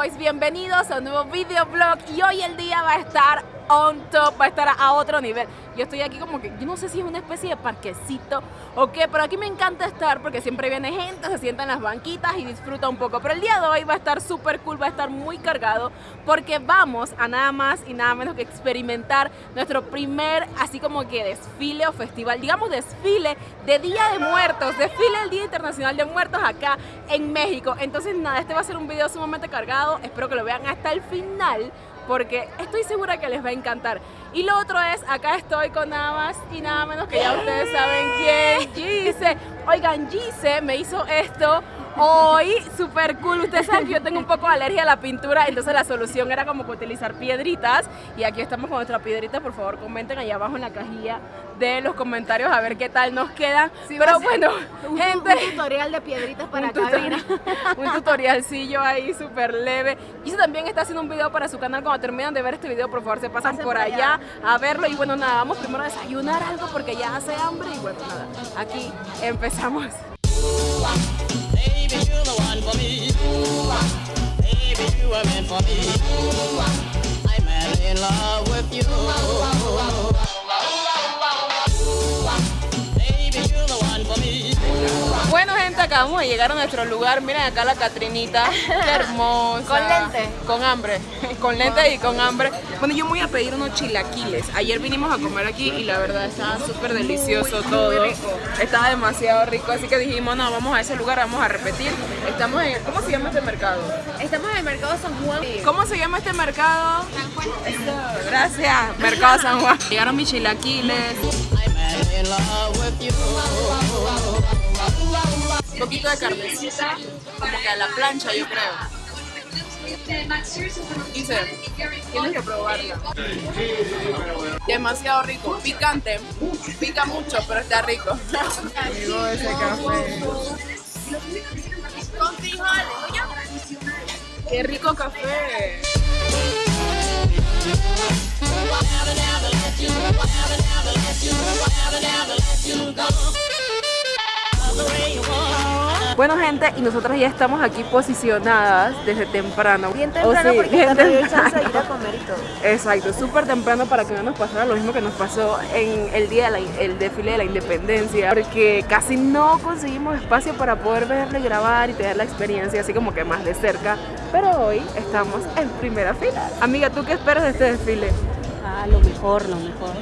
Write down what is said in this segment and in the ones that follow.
Bienvenidos a un nuevo videoblog y hoy el día va a estar on top, va a estar a otro nivel. Yo estoy aquí como que, yo no sé si es una especie de parquecito o qué, pero aquí me encanta estar porque siempre viene gente, se sienta en las banquitas y disfruta un poco. Pero el día de hoy va a estar súper cool, va a estar muy cargado porque vamos a nada más y nada menos que experimentar nuestro primer, así como que desfile o festival, digamos desfile de Día de Muertos, desfile del Día Internacional de Muertos acá en México. Entonces nada, este va a ser un video sumamente cargado, espero que lo vean hasta el final porque estoy segura que les va a encantar. Y lo otro es, acá estoy con nada más y nada menos que ya ustedes saben quién, Gise. Oigan, Gise me hizo esto hoy, súper cool. Ustedes saben que yo tengo un poco de alergia a la pintura, entonces la solución era como que utilizar piedritas. Y aquí estamos con nuestra piedrita, por favor comenten allá abajo en la cajilla de los comentarios a ver qué tal nos queda. Pero bueno, un, gente... Un tutorial de piedritas para un cabina. un tutorialcillo ahí súper leve. Gise también está haciendo un video para su canal. Cuando terminan de ver este video, por favor, se pasan por, allá, a verlo. Y bueno, nada, vamos primero a desayunar algo porque ya hace hambre. Y bueno, nada, aquí empezamos. Me. Baby, you are meant for me. I'm in love with you. Bueno gente, acabamos de llegar a nuestro lugar, miren acá la Catrinita, qué hermosa Con lente Con hambre, con lente y con hambre Bueno, yo me voy a pedir unos chilaquiles Ayer vinimos a comer aquí y la verdad estaba súper delicioso todo Estaba demasiado rico, así que dijimos, no, vamos a ese lugar, vamos a repetir Estamos en, ¿cómo se llama este mercado? Estamos en el mercado San Juan ¿Cómo se llama este mercado? San Juan Gracias, mercado San Juan Llegaron mis chilaquiles un poquito de carnecita, como que a la plancha yo creo. Dice, tienes que probarla. Demasiado rico, picante, pica mucho, pero está rico. Ese café. Con frijoles, Qué rico café. Bueno gente, y nosotras ya estamos aquí posicionadas desde temprano. Bien temprano porque bien temprano. ir a comer y todo. Exacto, súper temprano para que no nos pasara lo mismo que nos pasó en el día del desfile de la independencia. Porque casi no conseguimos espacio para poder verle, grabar y tener la experiencia así como que más de cerca. Pero hoy estamos en primera fila. Amiga, ¿tú qué esperas de este desfile? Ah, lo mejor, lo mejor.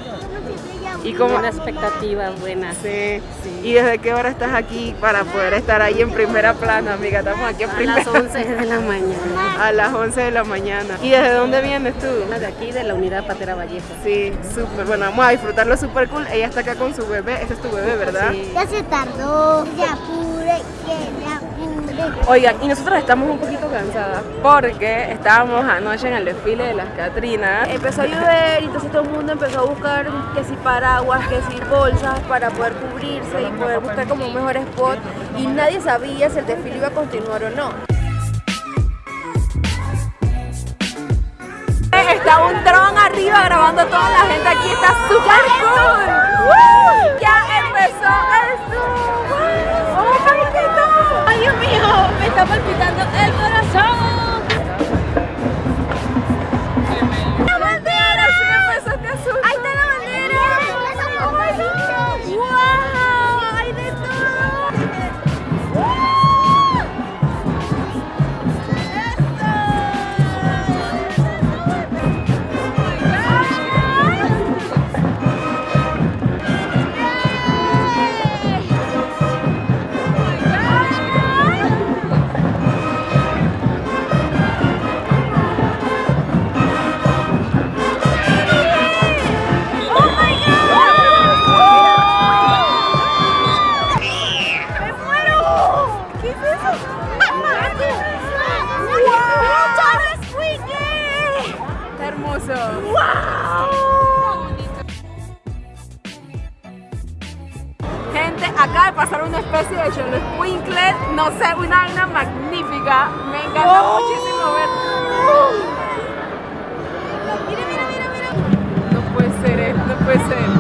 Y como una expectativa buena. Sí. sí. ¿Y desde qué hora estás aquí para poder estar ahí en primera plana, amiga? Estamos aquí en primera. A las 11 de la mañana. A las 11 de la mañana. ¿Y desde dónde vienes tú? De aquí, de la unidad Patera Vallejo. Sí, súper. Bueno, vamos a disfrutarlo súper cool. Ella está acá con su bebé. Ese es tu bebé, ¿verdad? Sí. Ya se tardó. Ya apure. Oigan, y nosotros estamos un poquito cansadas porque estábamos anoche en el desfile de las Catrinas. Empezó a llover y entonces todo el mundo empezó a buscar que si paraguas, que si bolsas para poder cubrirse y poder buscar como un mejor spot y nadie sabía si el desfile iba a continuar o no. Está un dron arriba grabando a toda la gente aquí, está súper cool. Acaba de pasar una especie de Cholo Winkler, no sé, una vaina magnífica. Me encanta oh. muchísimo ver. Mira, mira, mira, mira. No puede ser, eh, no puede ser.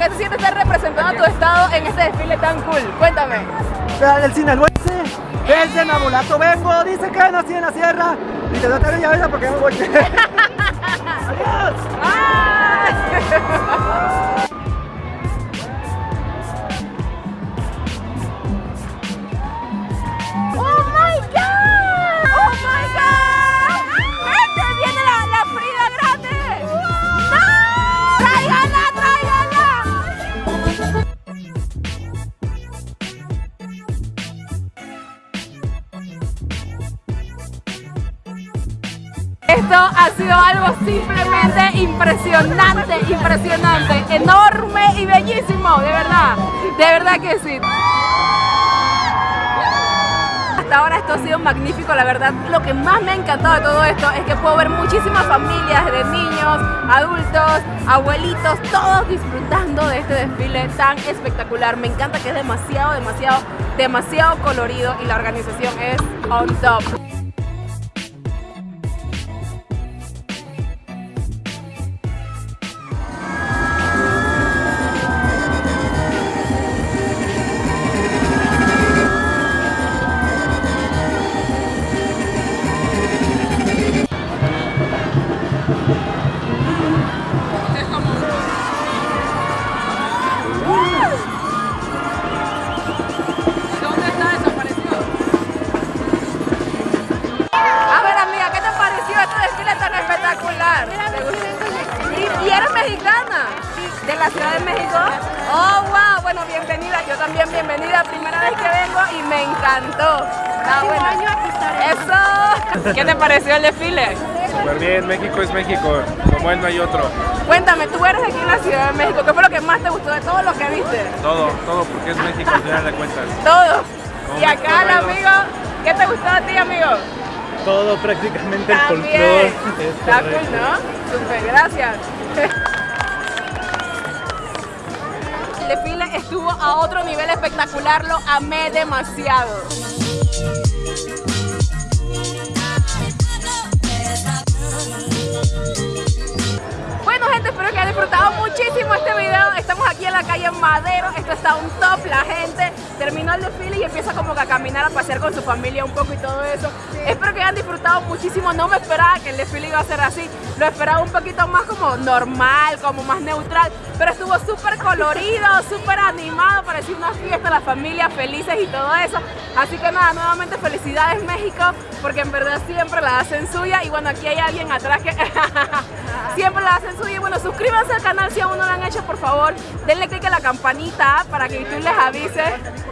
¿Qué se siente estar representando a tu estado en este desfile tan cool? Cuéntame. El sinaloense, desde Nabolato vengo, dice que nací en la sierra y te doy ya vida porque me voy. Esto ha sido algo simplemente impresionante, impresionante, enorme y bellísimo, de verdad, de verdad que sí. Hasta ahora esto ha sido magnífico, la verdad lo que más me ha encantado de todo esto es que puedo ver muchísimas familias de niños, adultos, abuelitos, todos disfrutando de este desfile tan espectacular. Me encanta que es demasiado, demasiado, demasiado colorido y la organización es on top. Me encantó. Ah, bueno. Eso. ¿Qué te pareció el desfile? Súper bien, México es México, como él no hay otro. Cuéntame, tú eres aquí en la Ciudad de México. ¿Qué fue lo que más te gustó de todo lo que viste? Todo, todo porque es México, al final de cuentas. Todo. Y acá el amigo, ¿qué te gustó a ti, amigo? Todo prácticamente el También. folclore. es Está cool. ¿no? Súper, gracias. Estuvo a otro nivel espectacular, lo amé demasiado. Bueno gente, espero que hayan disfrutado muchísimo este video. Estamos aquí en la calle Madero, esto está un top, la gente terminó el desfile y empieza como que a caminar, a pasear con su familia un poco y todo eso. Espero que hayan disfrutado muchísimo, no me esperaba que el desfile iba a ser así, lo esperaba un poquito más como normal, como más neutral, pero estuvo súper colorido, súper animado, parecía una fiesta, la familia felices y todo eso. Así que nada, nuevamente felicidades México, porque en verdad siempre la hacen suya y bueno, aquí hay alguien atrás que siempre la hacen suya y bueno, suscríbanse al canal si aún no lo han hecho, por favor, denle click a la campanita para que YouTube les avise.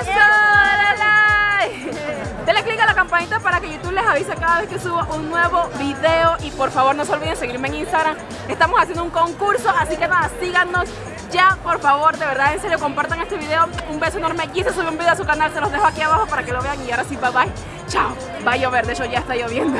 ¡Eso! ¡Dale like! Denle click a la campanita para que YouTube les avise cada vez que subo un nuevo video y por favor no se olviden seguirme en Instagram. Estamos haciendo un concurso, así que nada, síganos ya, por favor, de verdad, en serio, compartan este video. Un beso enorme. Quise subir un video a su canal, se los dejo aquí abajo para que lo vean y ahora sí, bye bye. Chao. Va a llover, de hecho ya está lloviendo.